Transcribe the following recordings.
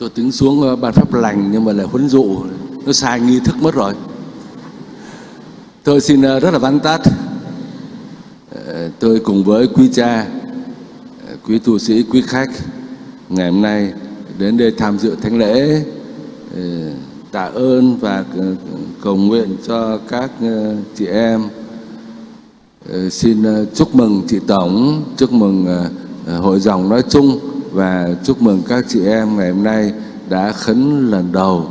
tôi tính xuống ờ, ban pháp lành nhưng mà lại huấn dụ. Nó sai nghi thức mất rồi. Tôi xin ờ, rất là vắn tắt. Ờ, tôi cùng với quý cha quý tu sĩ quý khách ngày hôm nay đến đây tham dự thánh lễ tạ ơn và cầu nguyện cho các chị em. Xin chúc mừng chị Tổng, chúc mừng hội dòng nói chung và chúc mừng các chị em ngày hôm nay đã khấn lần đầu,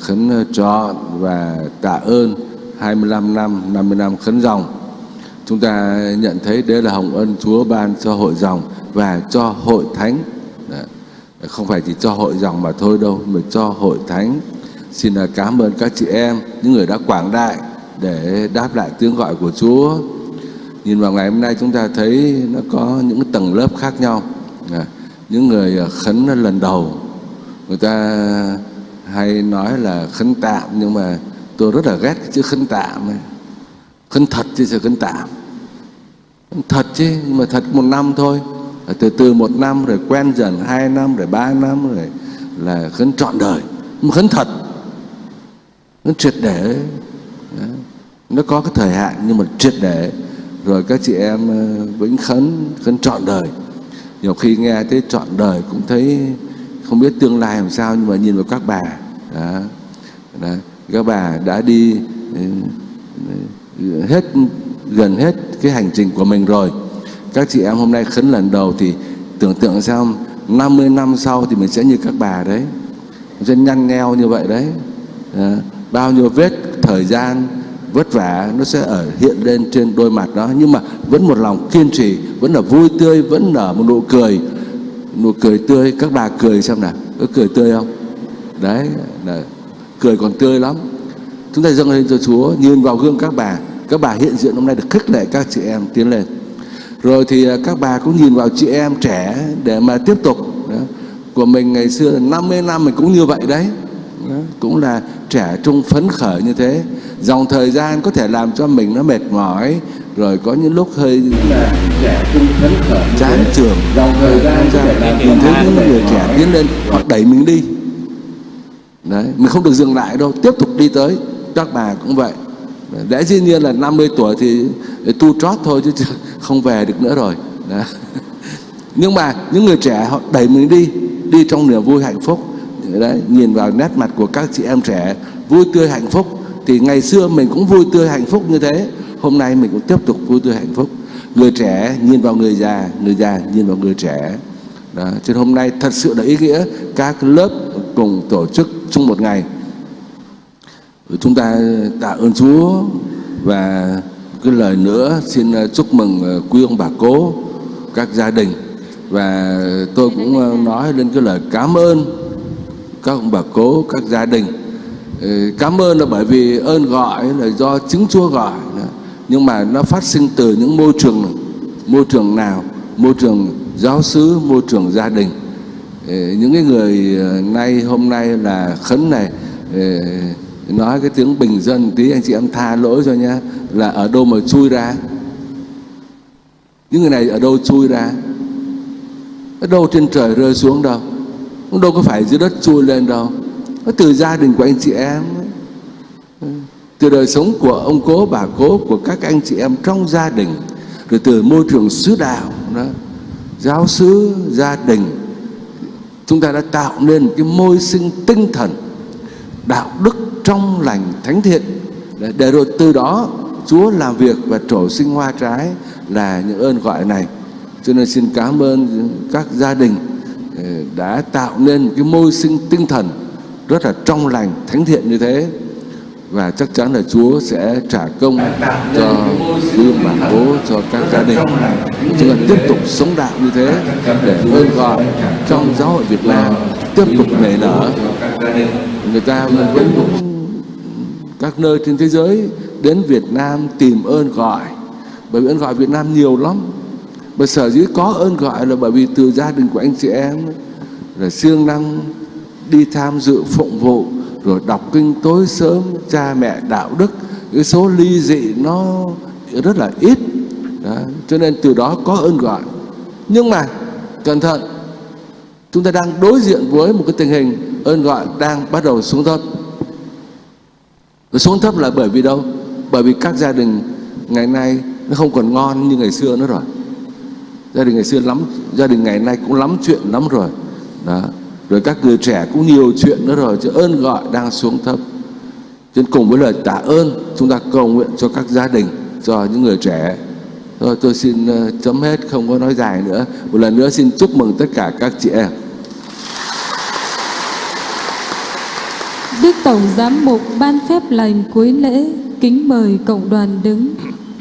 khấn ờ, cho và tạ ơn 25 năm, 50 năm khấn dòng. Chúng ta nhận thấy đây là hồng ân Chúa ban cho hội dòng và cho hội thánh. Đấy. Không phải chỉ cho hội dòng mà thôi đâu, mà cho hội thánh. Xin ờ, cảm ơn các chị em, những người đã quảng đại để đáp lại tiếng gọi của Chúa. Nhìn vào ngày hôm nay chúng ta thấy nó có những tầng lớp khác nhau. À, những người à, khấn lần đầu, người ta hay nói là khấn tạm nhưng mà tôi rất là ghét cái chữ khấn tạm ấy. Khấn thật chứ sao khấn tạm. Thật chứ, nhưng mà thật một năm thôi. Từ từ một năm rồi quen dần hai năm rồi ba năm rồi là khấn trọn đời. Nhưng mà khấn thật, khấn triệt để. Đấy. Nó có cái thời hạn nhưng mà triệt để rồi các chị em à, vĩnh khấn khấn trọn đời nhiều khi nghe tới trọn đời cũng thấy không biết tương lai làm sao nhưng mà nhìn vào các bà đó, đó, các bà đã đi ừ, ừ, hết gần hết cái hành trình của mình rồi các chị em hôm nay khấn lần đầu thì tưởng tượng sao 50 năm sau thì mình sẽ như các bà đấy sẽ nhăn nheo như vậy đấy Đó. bao nhiêu vết thời gian vất vả, nó sẽ ở hiện lên trên đôi mặt đó. Nhưng mà vẫn một lòng kiên trì, vẫn là vui tươi, vẫn nở một nụ cười. Nụ cười tươi, các bà cười xem nào. Có cười tươi không? Đấy, là cười còn tươi lắm. Chúng ta dâng lên cho Chúa, nhìn vào gương các bà. Các bà hiện diện hôm nay được khích lệ các chị em tiến lên. Rồi thì à, các bà cũng nhìn vào chị em trẻ để mà tiếp tục. Đó. của mình ngày xưa 50 năm mình cũng như vậy đấy. Đó. cũng là trẻ trung phấn khởi như thế dòng thời gian có thể làm cho mình nó mệt mỏi rồi có những lúc hơi là trẻ trung phấn khởi chán trường dòng thời gian làm mình thấy những người trẻ tiến lên họ đẩy mình đi. Đấy mình không được dừng lại đâu tiếp tục đi tới. Các bà cũng vậy. Lẽ dĩ nhiên là 50 tuổi thì tu trót thôi chứ không về được nữa rồi. Đó. nhưng mà những người trẻ họ đẩy mình đi đi trong niềm vui hạnh phúc. Đấy nhìn vào nét mặt của các chị em trẻ vui tươi hạnh phúc thì ngày xưa mình cũng vui tươi, hạnh phúc như thế. Hôm nay mình cũng tiếp tục vui tươi, hạnh phúc. Người trẻ nhìn vào người già người già nhìn vào người trẻ. Đó. cho nên hôm nay thật sự là ý nghĩa. Các lớp cùng tổ chức chung một ngày. Chúng ta tạ ơn Chúa. Và cái lời nữa, xin ờ, chúc mừng ờ, quý ông bà cố, các gia đình. Và tôi cũng ờ, nói lên cái lời cảm ơn các ông bà cố, các gia đình. Ờ, cảm ơn là bởi vì ơn gọi là do trứng Chúa gọi nhưng mà nó phát sinh từ những môi trường môi trường nào? Môi trường giáo xứ, môi trường gia đình. Ờ, những cái người ờ, nay, hôm nay là khấn này nói cái tiếng bình dân tí, anh chị em tha lỗi cho nhá, là ở đâu mà chui ra? Những người này ở đâu chui ra? Ở đâu trên trời rơi xuống đâu? Đâu có phải dưới đất chui lên đâu? Nó từ gia đình của anh chị em ừ. từ đời sống của ông cố bà cố của các anh chị em trong gia đình. Rồi từ môi trường xứ đạo đó giáo xứ gia đình chúng ta đã tạo nên cái môi sinh tinh thần đạo đức trong lành thánh thiện. Để, để rồi từ đó Chúa làm việc và trổ sinh hoa trái là những ơn gọi này. Cho nên xin cảm ơn các gia đình ừ, đã tạo nên cái môi sinh tinh thần rất là trong lành, thánh thiện như thế. Và chắc chắn là Chúa sẽ trả công cho quý bà bố cho các gia đình. Chúng ta tiếp tục sống đạo như thế để ơn gọi trong giáo hội Việt Nam, tiếp tục nảy nở. Người ta vẫn các nơi trên thế giới đến Việt Nam tìm ơn gọi, bởi vì ơn gọi Việt Nam nhiều lắm. Mà sở dĩ có ơn gọi là bởi vì từ gia đình của anh chị em là siêng năng đi tham dự phụng vụ, rồi đọc kinh tối sớm, cha mẹ đạo đức. Cái số ly dị nó rất là ít. Đó. cho nên từ đó có ơn gọi. Nhưng mà, cẩn thận, chúng ta đang đối diện với một cái tình hình ơn gọi đang bắt đầu xuống thấp. Xuống thấp là bởi vì đâu? Bởi vì các gia đình ngày nay nó không còn ngon như ngày xưa nữa rồi. Gia đình ngày xưa lắm, gia đình ngày nay cũng lắm chuyện lắm rồi. Đó rồi các người trẻ cũng nhiều chuyện nữa rồi chứ ơn gọi đang xuống thấp. Nên cùng với lời tạ ơn chúng ta cầu nguyện cho các gia đình cho những người trẻ. Rồi tôi xin ờ, chấm hết không có nói dài nữa. Một lần nữa xin chúc mừng tất cả các chị em. Đức Tổng Giám mục ban phép lành cuối lễ, kính mời cộng đoàn đứng.